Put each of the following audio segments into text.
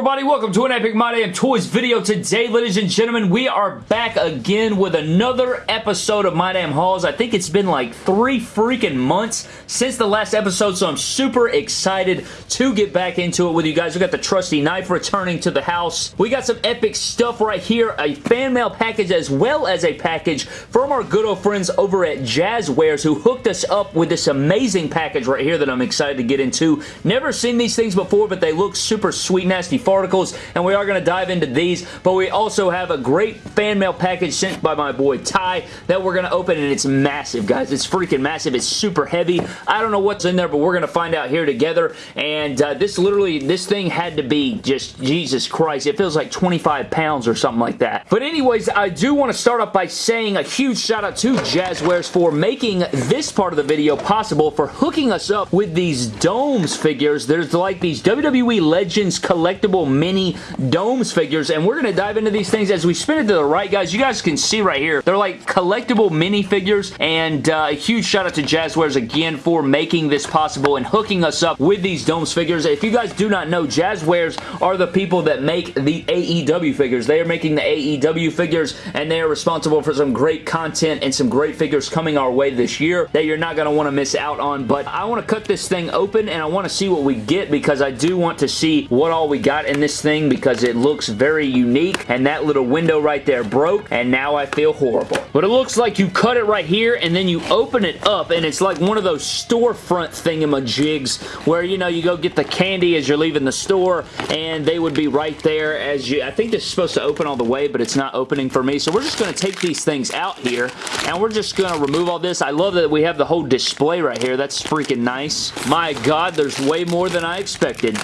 everybody? Welcome to an Epic My Damn Toys video. Today, ladies and gentlemen, we are back again with another episode of My Damn Hauls. I think it's been like three freaking months since the last episode, so I'm super excited to get back into it with you guys. We got the trusty knife returning to the house. We got some epic stuff right here, a fan mail package as well as a package from our good old friends over at Jazwares who hooked us up with this amazing package right here that I'm excited to get into. Never seen these things before, but they look super sweet, nasty farticles, and we are going to dive into these, but we also have a great fan mail package sent by my boy Ty that we're going to open, and it's massive, guys. It's freaking massive. It's super heavy. I don't know what's in there, but we're going to find out here together, and uh, this literally, this thing had to be just, Jesus Christ, it feels like 25 pounds or something like that. But anyways, I do want to start off by saying a huge shout out to Jazwares for making this part of the video possible, for hooking us up with these domes figures. There's like these WWE Legends collectible mini domes figures, and we're going to dive into these things as we spin it to the right, guys. You guys can see right here, they're like collectible mini figures, and uh, a huge shout out to Jazwares again for making this possible and hooking us up with these domes figures. If you guys do not know, Jazwares are the people that make the AEW figures. They are making the AEW figures, and they are responsible for some great content and some great figures coming our way this year that you're not going to want to miss out on, but I want to cut this thing open, and I want to see what we get because I do want to see what all we got in this thing because it looks very unique and that little window right there broke and now I feel horrible. But it looks like you cut it right here and then you open it up and it's like one of those storefront thingamajigs where you know you go get the candy as you're leaving the store and they would be right there as you I think this is supposed to open all the way but it's not opening for me so we're just going to take these things out here and we're just going to remove all this. I love that we have the whole display right here. That's freaking nice. My god there's way more than I expected.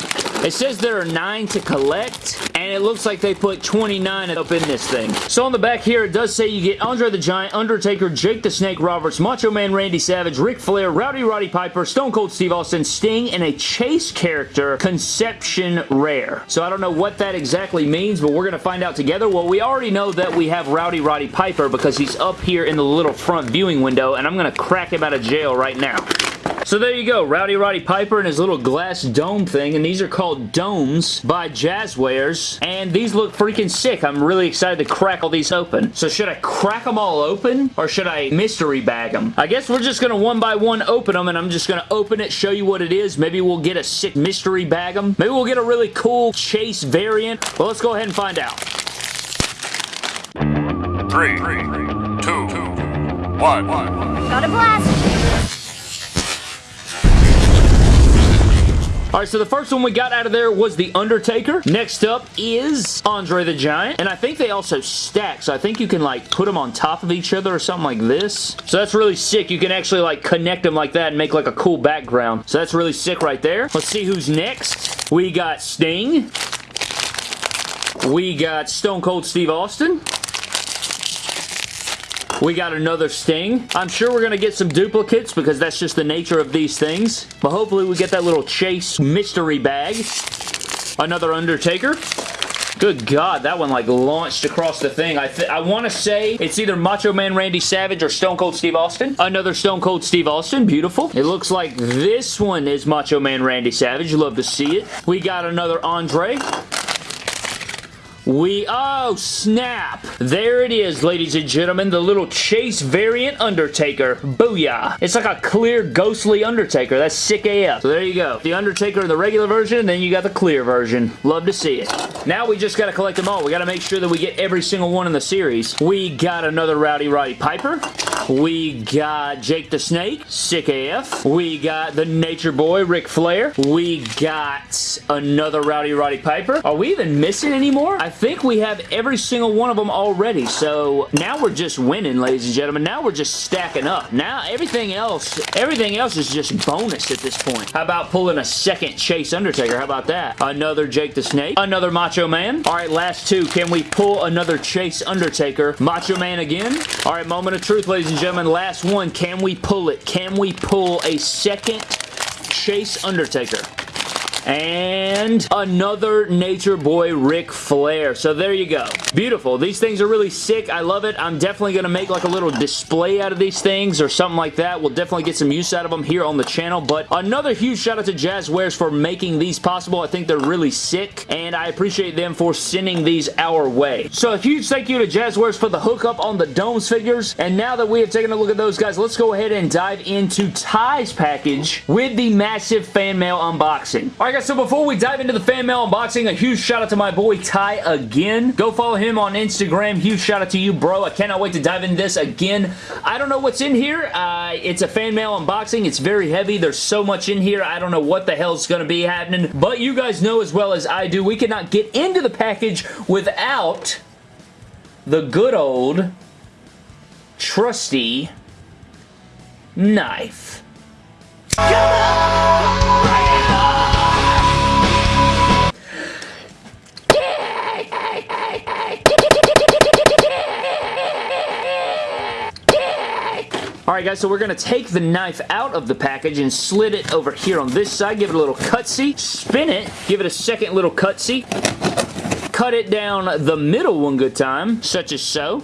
It says there are nine to collect, and it looks like they put 29 up in this thing. So on the back here, it does say you get Andre the Giant, Undertaker, Jake the Snake Roberts, Macho Man Randy Savage, Ric Flair, Rowdy Roddy Piper, Stone Cold Steve Austin, Sting, and a Chase character, Conception Rare. So I don't know what that exactly means, but we're going to find out together. Well, we already know that we have Rowdy Roddy Piper because he's up here in the little front viewing window, and I'm going to crack him out of jail right now. So there you go, Rowdy Roddy Piper and his little glass dome thing, and these are called Domes by Jazwares, and these look freaking sick. I'm really excited to crack all these open. So should I crack them all open, or should I mystery bag them? I guess we're just going to one by one open them, and I'm just going to open it, show you what it is. Maybe we'll get a sick mystery bag them. Maybe we'll get a really cool Chase variant. Well, let's go ahead and find out. Three, two, one. Got a blast! Alright, so the first one we got out of there was The Undertaker. Next up is Andre the Giant. And I think they also stack, so I think you can like put them on top of each other or something like this. So that's really sick. You can actually like connect them like that and make like a cool background. So that's really sick right there. Let's see who's next. We got Sting. We got Stone Cold Steve Austin. We got another Sting. I'm sure we're going to get some duplicates because that's just the nature of these things. But hopefully we get that little Chase mystery bag. Another Undertaker. Good God, that one like launched across the thing. I, I want to say it's either Macho Man Randy Savage or Stone Cold Steve Austin. Another Stone Cold Steve Austin. Beautiful. It looks like this one is Macho Man Randy Savage. Love to see it. We got another Andre. We, oh snap! There it is, ladies and gentlemen, the little Chase variant Undertaker. Booyah! It's like a clear, ghostly Undertaker. That's sick AF. So there you go. The Undertaker in the regular version, and then you got the clear version. Love to see it. Now we just gotta collect them all. We gotta make sure that we get every single one in the series. We got another Rowdy Roddy Piper. We got Jake the Snake, sick AF. We got the Nature Boy, Ric Flair. We got another Rowdy Roddy Piper. Are we even missing anymore? I think we have every single one of them already, so now we're just winning, ladies and gentlemen. Now we're just stacking up. Now everything else, everything else is just bonus at this point. How about pulling a second Chase Undertaker? How about that? Another Jake the Snake. Another Macho Man. All right, last two. Can we pull another Chase Undertaker? Macho Man again. All right, moment of truth, ladies and gentlemen. Last one. Can we pull it? Can we pull a second Chase Undertaker? And another Nature Boy Ric Flair. So there you go. Beautiful. These things are really sick. I love it. I'm definitely going to make like a little display out of these things or something like that. We'll definitely get some use out of them here on the channel. But another huge shout out to Jazwares for making these possible. I think they're really sick and I appreciate them for sending these our way. So a huge thank you to Jazwares for the hookup on the Domes figures. And now that we have taken a look at those guys, let's go ahead and dive into Ty's package with the massive fan mail unboxing. Alright guys, so before we dive into the fan mail unboxing, a huge shout out to my boy Ty again. Go follow him on Instagram. Huge shout out to you, bro. I cannot wait to dive into this again. I don't know what's in here. Uh, it's a fan mail unboxing. It's very heavy. There's so much in here. I don't know what the hell's going to be happening, but you guys know as well as I do, we cannot get into the package without the good old trusty knife. Alright guys, so we're going to take the knife out of the package and slit it over here on this side, give it a little cutsy, spin it, give it a second little cutsy, cut it down the middle one good time, such as so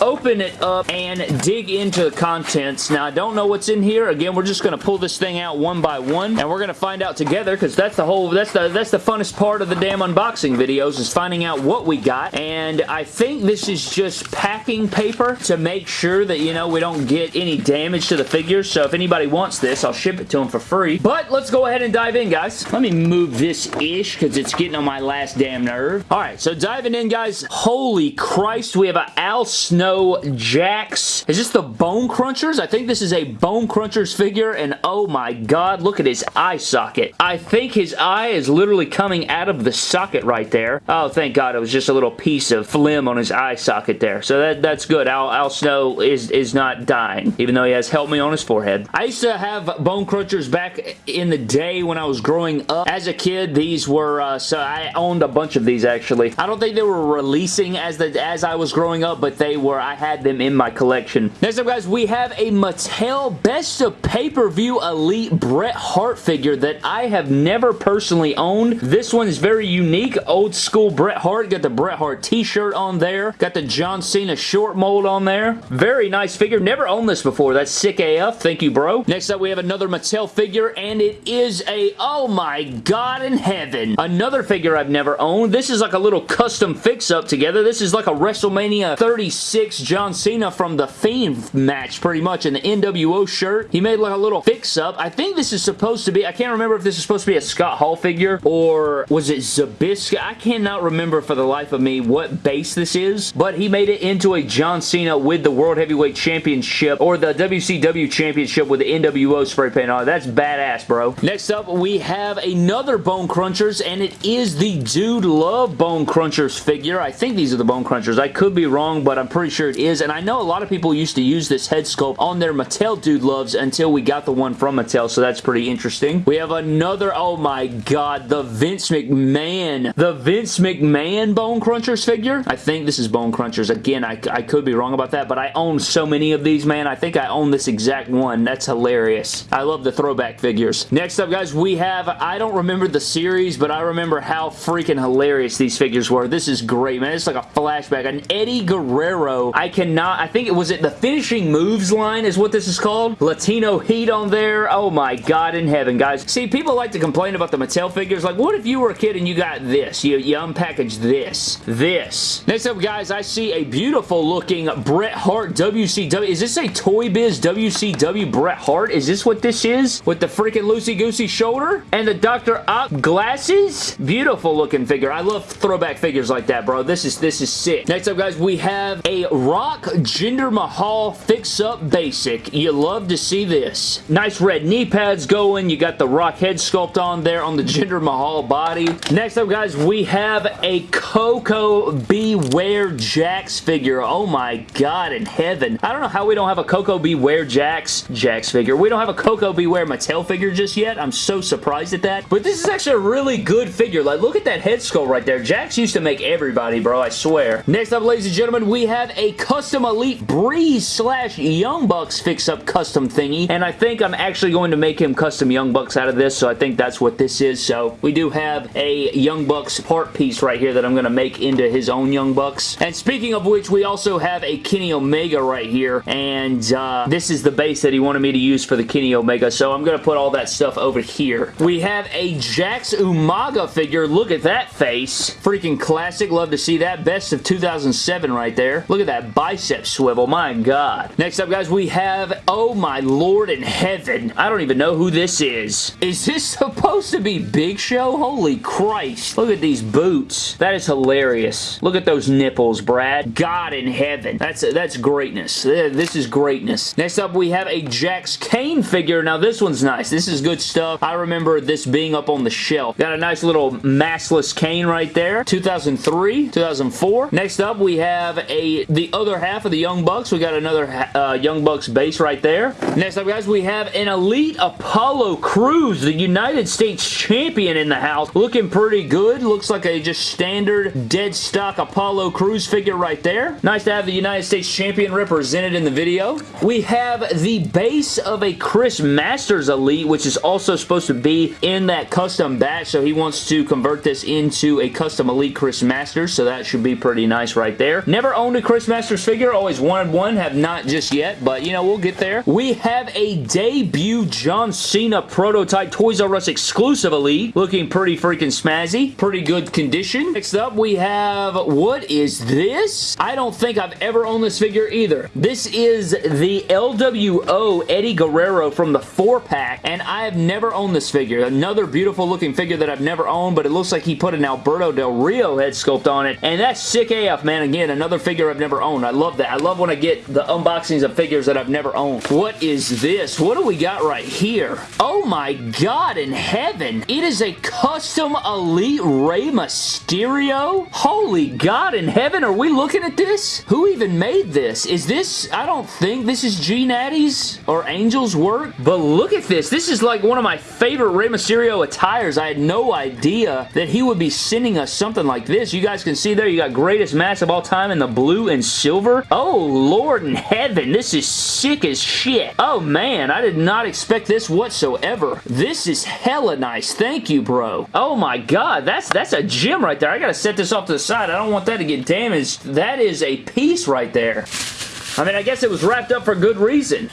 open it up and dig into the contents. Now, I don't know what's in here. Again, we're just going to pull this thing out one by one, and we're going to find out together because that's the whole, that's the, that's the funnest part of the damn unboxing videos is finding out what we got, and I think this is just packing paper to make sure that, you know, we don't get any damage to the figures, so if anybody wants this, I'll ship it to them for free. But let's go ahead and dive in, guys. Let me move this-ish because it's getting on my last damn nerve. All right, so diving in, guys. Holy Christ, we have an Al Snow Jakks. Is this the Bone Crunchers? I think this is a Bone Crunchers figure, and oh my god, look at his eye socket. I think his eye is literally coming out of the socket right there. Oh, thank god, it was just a little piece of phlegm on his eye socket there. So that, that's good. Al, Al Snow is, is not dying, even though he has helped me on his forehead. I used to have Bone Crunchers back in the day when I was growing up. As a kid, these were, uh, so I owned a bunch of these actually. I don't think they were releasing as the as I was growing up, but they were I had them in my collection. Next up, guys, we have a Mattel Best of Pay-Per-View Elite Bret Hart figure that I have never personally owned. This one is very unique. Old school Bret Hart. Got the Bret Hart t-shirt on there. Got the John Cena short mold on there. Very nice figure. Never owned this before. That's sick AF. Thank you, bro. Next up, we have another Mattel figure, and it is a, oh my god in heaven. Another figure I've never owned. This is like a little custom fix-up together. This is like a WrestleMania 36 John Cena from the Fiend match, pretty much, in the NWO shirt. He made like a little fix-up. I think this is supposed to be, I can't remember if this is supposed to be a Scott Hall figure, or was it Zbyszko? I cannot remember for the life of me what base this is, but he made it into a John Cena with the World Heavyweight Championship, or the WCW Championship with the NWO spray paint on. That's badass, bro. Next up, we have another Bone Crunchers, and it is the Dude Love Bone Crunchers figure. I think these are the Bone Crunchers. I could be wrong, but I'm pretty sure it is, and I know a lot of people used to use this head sculpt on their Mattel Dude Loves until we got the one from Mattel, so that's pretty interesting. We have another, oh my god, the Vince McMahon. The Vince McMahon Bone Crunchers figure. I think this is Bone Crunchers. Again, I, I could be wrong about that, but I own so many of these, man. I think I own this exact one. That's hilarious. I love the throwback figures. Next up, guys, we have, I don't remember the series, but I remember how freaking hilarious these figures were. This is great, man. It's like a flashback. An Eddie Guerrero. I cannot, I think it was it the finishing moves line is what this is called. Latino Heat on there. Oh my god in heaven, guys. See, people like to complain about the Mattel figures. Like, what if you were a kid and you got this? You, you unpackage this. This. Next up, guys, I see a beautiful looking Bret Hart WCW. Is this a Toy Biz WCW Bret Hart? Is this what this is? With the freaking loosey-goosey shoulder? And the Dr. Ock glasses? Beautiful looking figure. I love throwback figures like that, bro. This is, this is sick. Next up, guys, we have a Rock Jinder Mahal fix-up basic. You love to see this. Nice red knee pads going. You got the Rock head sculpt on there on the Jinder Mahal body. Next up, guys, we have a Coco Beware Jakks figure. Oh my god in heaven. I don't know how we don't have a Coco Beware Jakks Jakks figure. We don't have a Koko B. Ware Mattel figure just yet. I'm so surprised at that. But this is actually a really good figure. Like, look at that head sculpt right there. Jakks used to make everybody, bro, I swear. Next up, ladies and gentlemen, we have a custom Elite Breeze slash Young Bucks fix-up custom thingy, and I think I'm actually going to make him custom Young Bucks out of this, so I think that's what this is. So we do have a Young Bucks part piece right here that I'm going to make into his own Young Bucks. And speaking of which, we also have a Kenny Omega right here, and uh, this is the base that he wanted me to use for the Kenny Omega, so I'm going to put all that stuff over here. We have a Jakks Umaga figure. Look at that face. Freaking classic. Love to see that. Best of 2007 right there. Look at that bicep swivel. My God. Next up, guys, we have, oh my lord in heaven. I don't even know who this is. Is this supposed to be Big Show? Holy Christ. Look at these boots. That is hilarious. Look at those nipples, Brad. God in heaven. That's, that's greatness. This is greatness. Next up, we have a Jakks Kane figure. Now, this one's nice. This is good stuff. I remember this being up on the shelf. Got a nice little massless Kane right there. 2003, 2004. Next up, we have a the other half of the Young Bucks. We got another uh, Young Bucks base right there. Next up, guys, we have an Elite Apollo Crews, the United States Champion in the house. Looking pretty good. Looks like a just standard dead stock Apollo Crews figure right there. Nice to have the United States Champion represented in the video. We have the base of a Chris Masters Elite, which is also supposed to be in that custom batch, so he wants to convert this into a custom Elite Chris Masters, so that should be pretty nice right there. Never owned a Chris Masters figure, always wanted one, have not just yet, but you know, we'll get there. We have a debut John Cena prototype Toys R Us exclusive Elite, looking pretty freaking smazzy. Pretty good condition. Next up, we have, what is this? I don't think I've ever owned this figure either. This is the LWO Eddie Guerrero from the 4-pack, and I have never owned this figure. Another beautiful looking figure that I've never owned, but it looks like he put an Alberto Del Rio head sculpt on it, and that's sick AF, man. Again, another figure I've never owned. I love that. I love when I get the unboxings of figures that I've never owned. What is this? What do we got right here? Oh my god in heaven. It is a custom Elite Rey Mysterio? Holy god in heaven, are we looking at this? Who even made this? Is this, I don't think this is G Natty's or Angel's work, but look at this. This is like one of my favorite Rey Mysterio attires. I had no idea that he would be sending us something like this. You guys can see there, you got greatest match of all time in the blue and silver. Oh, Lord in heaven, this is sick as shit. Oh, man, I did not expect this whatsoever. This is hella nice. Thank you, bro. Oh, my God, that's, that's a gem right there. I gotta set this off to the side. I don't want that to get damaged. That is a piece right there. I mean, I guess it was wrapped up for good reason.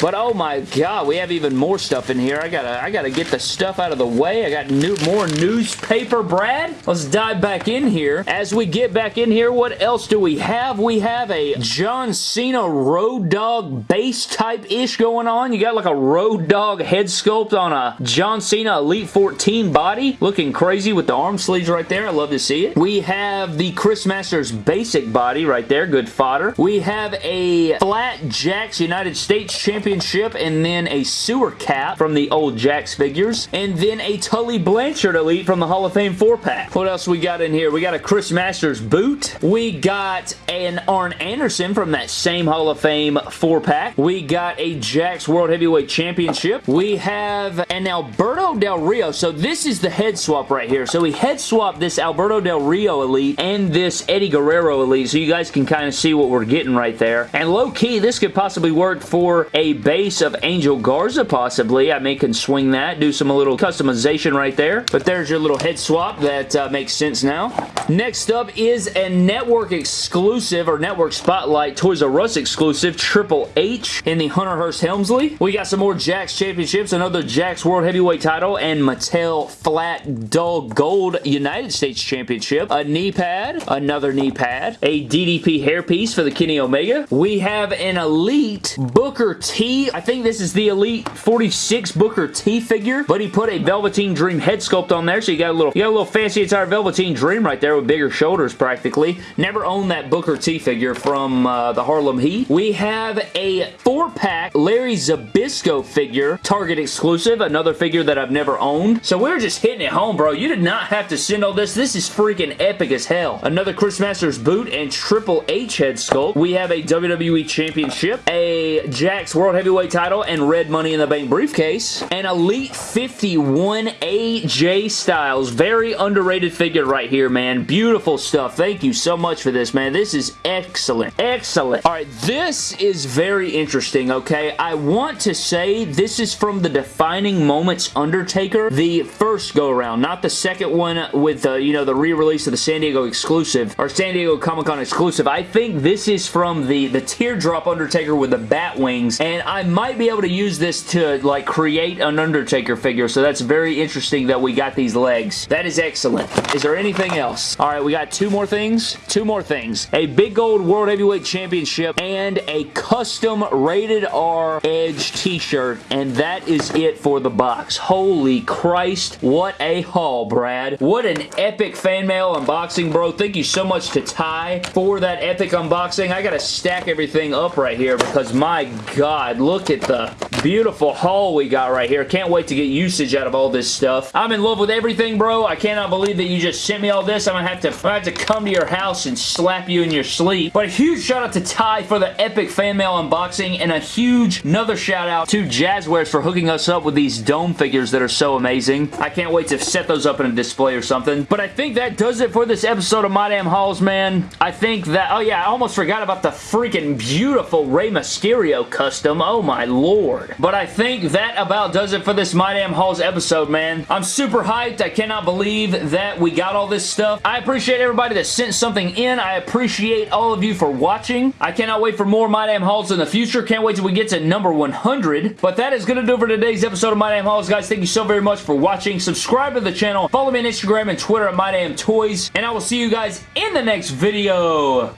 But oh my god, we have even more stuff in here. I gotta, I gotta get the stuff out of the way. I got new, more newspaper, Brad. Let's dive back in here. As we get back in here, what else do we have? We have a John Cena Road Dog base type-ish going on. You got like a Road Dog head sculpt on a John Cena Elite 14 body. Looking crazy with the arm sleeves right there. I love to see it. We have the Chris Masters basic body right there. Good fodder. We have a flat Jakks United States Championship and then a sewer cap from the old Jakks figures, and then a Tully Blanchard Elite from the Hall of Fame 4-pack. What else we got in here? We got a Chris Masters boot. We got an Arn Anderson from that same Hall of Fame 4-pack. We got a Jakks World Heavyweight Championship. We have an Alberto Del Rio. So this is the head swap right here. So we head swapped this Alberto Del Rio Elite and this Eddie Guerrero Elite. So you guys can kind of see what we're getting right there. And low-key, this could possibly work for a base of Angel Garza, possibly. I may can swing that, do some little customization right there. But there's your little head swap. That uh, makes sense now. Next up is a network exclusive, or network spotlight Toys R Us exclusive, Triple H in the Hunter Hearst Helmsley. We got some more Jakks Championships, another Jakks World Heavyweight title, and Mattel Flat Dull Gold United States Championship. A knee pad, another knee pad, a DDP hairpiece for the Kenny Omega. We have an Elite Booker T. I think this is the Elite 46 Booker T figure, but he put a Velveteen Dream head sculpt on there, so you got a little, you got a little fancy entire Velveteen Dream right there with bigger shoulders practically. Never owned that Booker T figure from uh, the Harlem Heat. We have a four-pack Larry Zbyszko figure, Target exclusive, another figure that I've never owned. So we're just hitting it home, bro. You did not have to send all this. This is freaking epic as hell. Another Chris Masters boot and Triple H head sculpt. We have a WWE Championship, a Jakks World Heavyweight title and red Money in the Bank briefcase. An Elite 51 AJ Styles. Very underrated figure right here, man. Beautiful stuff. Thank you so much for this, man. This is excellent. Excellent. All right, this is very interesting, okay? I want to say this is from the Defining Moments Undertaker, the first go-around, not the second one with, uh, you know, the re-release of the San Diego exclusive, or San Diego Comic-Con exclusive. I think this is from the, the Teardrop Undertaker with the bat wings, and I might be able to use this to, like, create an Undertaker figure, so that's very interesting that we got these legs. That is excellent. Is there anything else? All right, we got two more things. Two more things. A big gold World Heavyweight Championship and a custom Rated R Edge t-shirt, and that is it for the box. Holy Christ, what a haul, Brad. What an epic fan mail unboxing, bro. Thank you so much to Ty for that epic unboxing. I gotta stack everything up right here because my god, look at the beautiful haul we got right here. Can't wait to get usage out of all this stuff. I'm in love with everything, bro. I cannot believe that you just sent me all this. I'm gonna have to, I'm gonna have to come to your house and slap you in your sleep. But a huge shout out to Ty for the epic fan mail unboxing and a huge another shout out to Jazwares for hooking us up with these dome figures that are so amazing. I can't wait to set those up in a display or something. But I think that does it for this episode of My Damn Hauls, man. I think that, oh yeah, I almost forgot about the freaking beautiful Rey Mysterio custom. Oh my lord. But I think that about does it for this My Damn Hauls episode, man. I'm super hyped. I cannot believe that we got all this stuff. I appreciate everybody that sent something in. I appreciate all of you for watching. I cannot wait for more My Damn Hauls in the future. Can't wait till we get to number 100. But that is going to do for today's episode of My Damn Hauls, guys. Thank you so very much for watching. Subscribe to the channel. Follow me on Instagram and Twitter at My Damn Toys. And I will see you guys in the next video.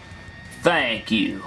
Thank you.